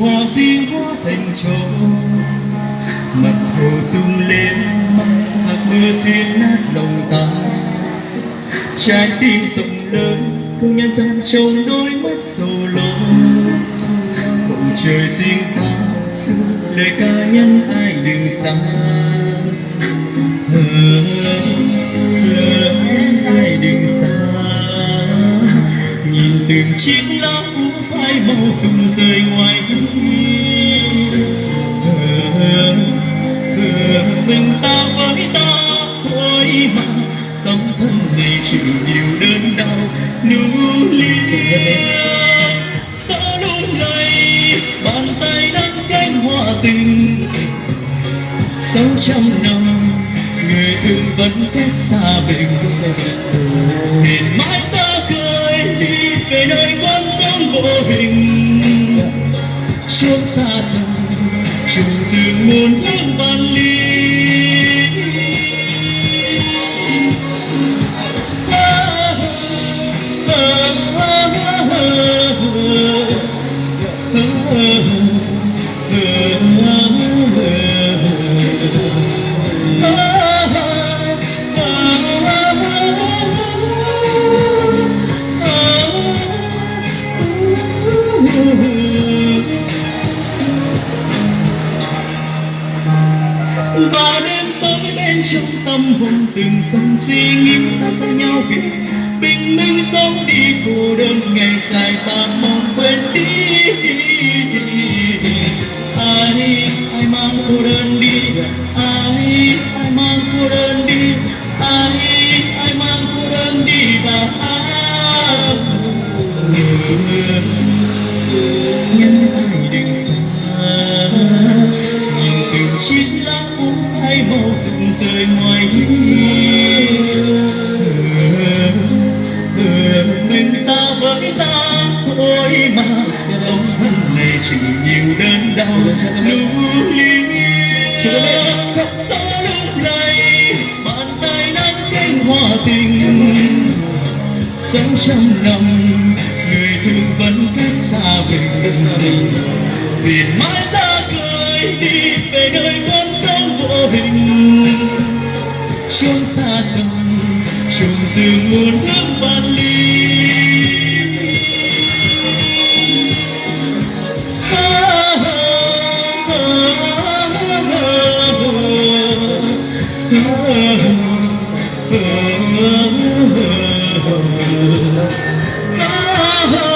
hoa di hóa thành trầu mặt hồ sung lên, mặt mưa xuyên nát lòng ta. Trái tim rộng lớn thương nhân gian trong đôi mắt sầu lo. Bầu trời riêng ta xưa lời ca nhân ai đừng xa. Ai đừng xa. Nhìn từng chiếc lá úa phai ngoài mình ta với ta. Thôi mà, tâm thân này chịu nhiều đớn đau. Nụ lia sao lúc này bàn tay đang cánh hoa tình. Sáu trăm năm, người thương vẫn cách xa bên hiện mãi xa cười đi về nơi con vô hình chốn xa xăm trường rừng muôn và đêm tối bên trong tâm hồn từng dòng suy nghĩ ta xa nhau vì bình minh sống đi, cô đơn ngày dài ta mong quên đi. Ai ai mang cô đơn đi? Ai ai mang cô đơn đi? Ai ai mang cô đơn đi? Và ai? Nhìn từng chiếc lá úa phai màu rụng rơi ngoài mình ta với ta thôi mà ông thân này chịu nhiều đớn đau lưu lia gió lung lay bàn tay nắm cánh hoa tình? Sống trăm năm người thương vẫn cách xa mình. Biển mãi ra trùng rừng muôn hương vạn ly Ah